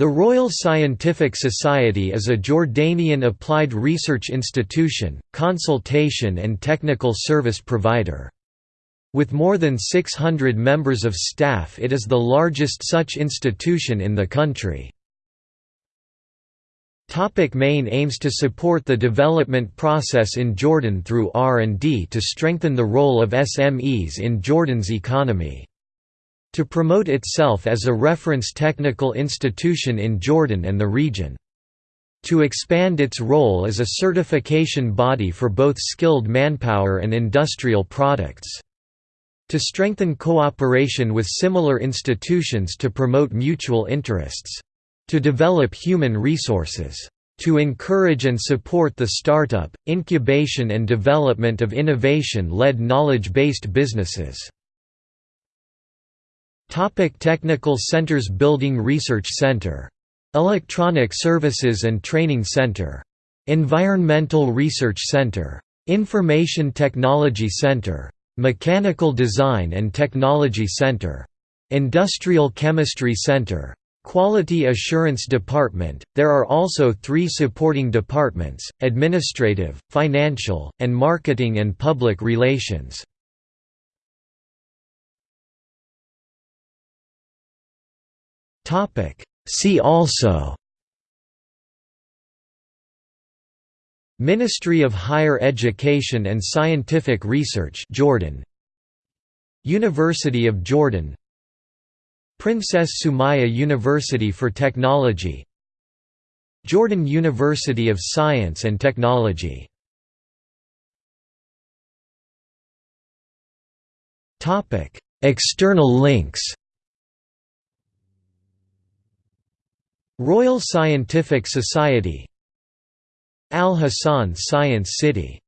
The Royal Scientific Society is a Jordanian applied research institution, consultation and technical service provider. With more than 600 members of staff it is the largest such institution in the country. Topic main aims To support the development process in Jordan through R&D to strengthen the role of SMEs in Jordan's economy to promote itself as a reference technical institution in Jordan and the region. To expand its role as a certification body for both skilled manpower and industrial products. To strengthen cooperation with similar institutions to promote mutual interests. To develop human resources. To encourage and support the startup, incubation and development of innovation-led knowledge-based businesses. Topic Technical Centers Building Research Center. Electronic Services and Training Center. Environmental Research Center. Information Technology Center. Mechanical Design and Technology Center. Industrial Chemistry Center. Quality Assurance Department. There are also three supporting departments, Administrative, Financial, and Marketing and Public Relations. See also Ministry of Higher Education and Scientific Research Jordan. University of Jordan. Princess Sumaya University for Technology. Jordan University of Science and Technology. External links Royal Scientific Society Al Hassan Science City